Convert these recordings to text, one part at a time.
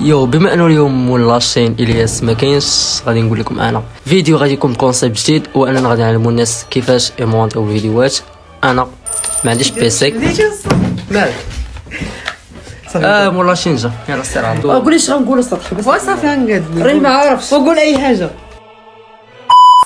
yo بما أنه اليوم مول la chaîne إلياس ما كاينش غادي نقول لكم أنا. فيديو غادي يكون ب concept جديد واننا غادي نعلموا الناس كيفاش يمونطيو الفيديوهات. أنا ما عنديش PC مالك؟ آه مول la chaîne جا. يلا سير عبد قول إيش غنقول السطح بس وصافي هنقد راني ما عارفش. وقول أي حاجة.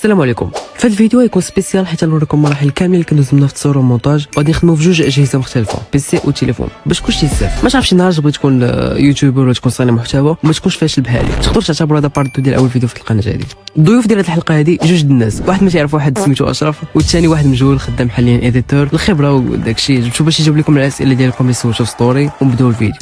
السلام عليكم. في الفيديو غيكون spécial حيت غنوريكم المراحل كاملين اللي كندوز منها في التصوير والمونتاج. وغادي نخدموا في جوج أجهزة مختلفة PC وتليفون باش كلشي بزاف ما تعرفش نهار بغيت تكون آه، YouTuber ولا تكون صانع محتوى وما تكونش فاشل بحالي تقدر تعتبر هذا part ديال أول فيديو في القناة هذه. الضيوف ديال هذه الحلقة هذه جوج الناس. واحد ما تعرف واحد سميتو أشرف والثاني واحد مجهول خدام حاليا editor الخبرة وداك الشيء جبتو باش يجاوب لكم الأسئلة ديالكم اللي سولتو في story ونبداو الفيديو.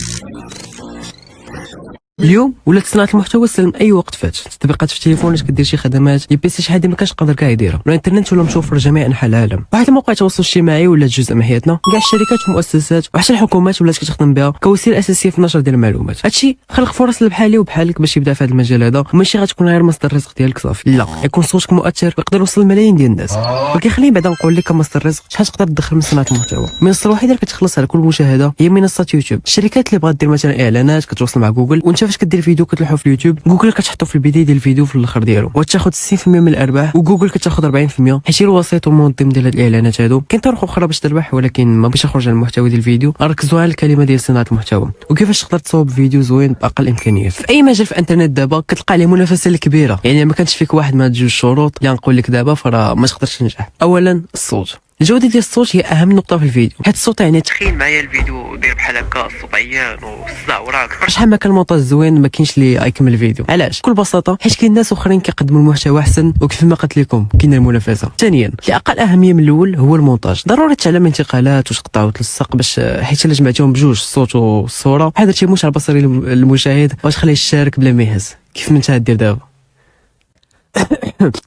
اليوم ولات صناعه المحتوى سهل أي وقت فات. التطبيقات في التليفون كدير شي خدمات يا PC شي حاجة ما كانش قادر كاع يديرها. الإنترنت ولا متوفر جميع انحاء العالم. واحد الموقع التواصل الاجتماعي ولا جزء من حياتنا. كاع الشركات والمؤسسات وحتى الحكومات ولات كتخدم بها. كوسيلة أساسية في النشر ديال المعلومات. هادشي خلق فرص لبحالي وبحالك باش يبدأ في هذا المجال هذا. وماشي غتكون غير مصدر الرزق ديالك صافي. لا. يكون صوتك مؤثر ويقدر يوصل لملايين ديال الناس. ولكن خليني بعدا نقول لك كمصدر الرزق شحال تقدر تدخل من صناعة المحتوى. المنصه الوحيدة اللي كتخلص على كل مشاهدة هي منصه يوتيوب الشركات اللي بغات دير مثلا إعلانات كتوصل مع جوجل. وأنت فاش كدير فيديو كتلوحو في اليوتيوب؟ جوجل كتحطو في البداية ديال الفيديو في الأخر ديالو وتاخذ 60% من الأرباح وجوجل كتاخذ 40% حيت الوسيط والمنظم ديال هاد الإعلانات هادو. كاين طرق أخرى باش تربح ولكن ما باش نخرج على المحتوى ديال الفيديو. ركزوا على الكلمة ديال صناعة المحتوى. وكيفاش تقدر تصاوب فيديو زوين بأقل الامكانيات في أي مجال في الإنترنت دابا كتلقى عليه منافسة الكبيرة. يعني ما كانش فيك واحد من هاد جوج شروط. اللي غنقول لك دابا فراه ما تقدرش تنجح. اولا الصوت. الجودة ديال الصوت هي أهم نقطة في الفيديو. حيت الصوت يعني تخيل معايا الفيديو داير بحال هكا الصوت عيان والصداع وراك شحال ما كان المونتاج زوين ما كاينش اللي غيكمل الفيديو. علاش؟ بكل بساطة حيت كاين ناس أخرين كيقدموا المحتوى أحسن وكيف ما قلت لكم كاين المنافسة. ثانيا اللي أقل أهمية من الأول هو المونتاج. ضروري تعلم انتقالات وتقطع وتلصق باش حيت إلا جمعتيهم بجوج الصوت والصورة بحال درتي مش على البصري المشاهد وتخليه يشارك بلا ما يهز كيف ما انت دير دابا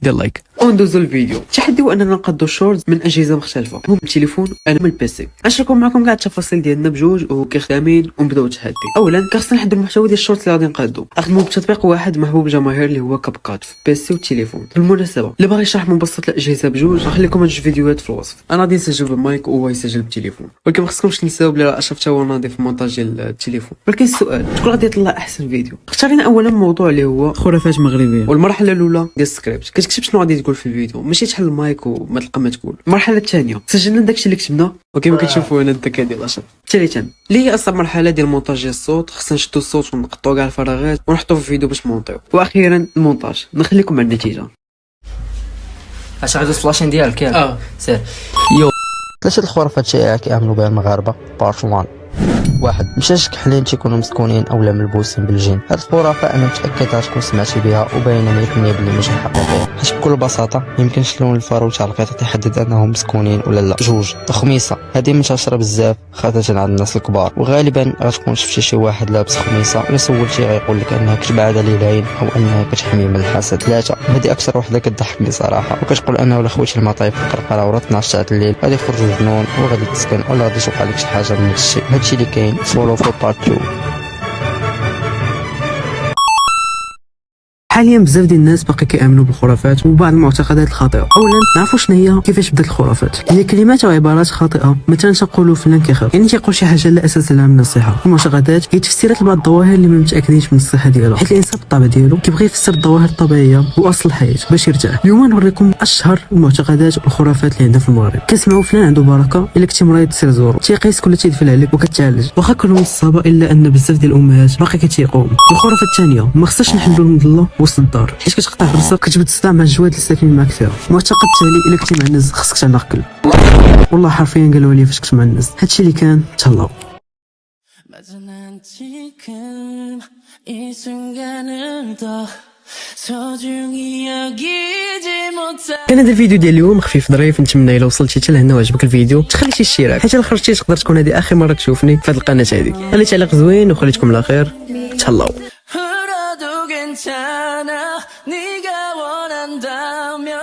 دير like وندوزو الفيديو. التحدي هو أننا نقادو ال shorts من أجهزة مختلفة. هو من التليفون أنا من ال PC غنشاركو معكم كاع التفاصيل ديالنا بجوج وكيخدامين ونبداو التحدي اولا كنخصنا نحددو المحتوى ديال ال shorts اللي غادي نقادو. نخدمو بتطبيق واحد محبوب جماهير اللي هو CapCut في ال PC والتليفون بالمناسبة اللي باغي يشرح مبسط الأجهزة بجوج غنخليكم هاد الفيديوهات في الوصف. أنا غادي نسجل بالمايك وهو يسجل بالتليفون. ولكن ما خصكمش تنساو بلي راه اشرف تا هو ناضي في المونتاج ديال التليفون. ولكن السؤال شكون غادي يطلع أحسن فيديو؟ اختارينا اولا موضوع اللي هو خرافات مغربية. والمرحلة الأولى ديال السكريبت. كتكتب شنو غادي تقول؟ في الفيديو. ماشي تحل المايك وما تلقى ما تقول. المرحله الثانية سجلنا داكشي اللي كتبنا. وكما كتشوفوا هنا الذكاء ديال اشرف ثالثا اللي هي اصعب مرحلة ديال المونتاج ديال الصوت؟ خصنا نشدو الصوت ونقطعو كاع الفراغات ونحطو في الفيديو باش نمونطيو. وأخيرا المونتاج. نخليكم مع النتيجة. اش غادي فلاشين ديالك ياك. آه. سير. Yo. ثلاثة الخرافات الشائعة كيعملوا بها المغاربة؟ part 1 واحد. مشاش كحلين تيكونوا مسكونين اولا ملبوسين بالجن هاد الخرافة أنا متاكد غتكون سمعتي بها وباينة 100% بلي ماشي حقيقيه حيت بكل بساطة يمكنش لون الفرو تاع القطط يحدد أنهم مسكونين ولا لا. جوج الخميسه هذه منتشره بزاف خاصه عند الناس الكبار. وغالبا غتكون شفتي شي واحد لابس خميسة ولا سولتي غيقول لك أنها كتبعد على العين أو أنها كتحمي من الحسد. ثلاثة هذه أكثر وحدة كتضحكني صراحة. وكتقول انه ولا خويتي المطايف في القرقرة ورا 12 ساعة الليل. غادي يخرجوا جنون وغادي تسكن ولا غادي توقع لك شي حاجة من هادشي. هادشي اللي كاين. follow في part 2 حاليا بزاف ديال الناس باقي كيآمنوا بالخرافات وبعض المعتقدات الخاطئة. اولا نعرفوا شنو هي كيفاش بدأت الخرافات. هي كلمات أو عبارات خاطئة مثلا تقولوا فلان كيخاف. يعني تيقول شي حاجة لا أساس لها من الصحة. المعتقدات هي تفسيرات لبعض الظواهر اللي ما متأكدينش من الصحة ديالها. حيت الإنسان بالطبع ديالو كيبغي يفسر الظواهر الطبيعية وأصل الحياة باش يرتاح. اليوم نوريكم أشهر المعتقدات والخرافات اللي عندنا في المغرب. كنسمعوا فلان عنده بركة إلا كنتي مريض سير زورو. تيقيسك ولا تيدفل عليك وكتعالج. واخا كلهم الصحابه إلا أن بزاف ديال الأمهات باقي كتيقوم. الخرافة الثانية ما خصناش نحلوا المظله وسط الدار حيت كتقطع راسك كتجبد الصداع مع الجواد اللي ساكنين معاك فيها المعتقد التالي الا كنتي معنز خصك تعلق كلب والله حرفيا قالوا لي فاش كنت معنز هادشي اللي كان تهلاو 맞아 난 지금 이 순간을 더 소중히 여기지 못해 كان هذا الفيديو ديال اليوم خفيف ظريف نتمنى الا وصلتي حتى لهنا وعجبك الفيديو تخلي شي اشتراك حيت الا خرجتي تقدر تكون هذه اخر مره تشوفني في هذه القناه هذه خلي تعليق زوين وخليتكم على خير تهلاو 울어도 괜찮아. 네가 원한다면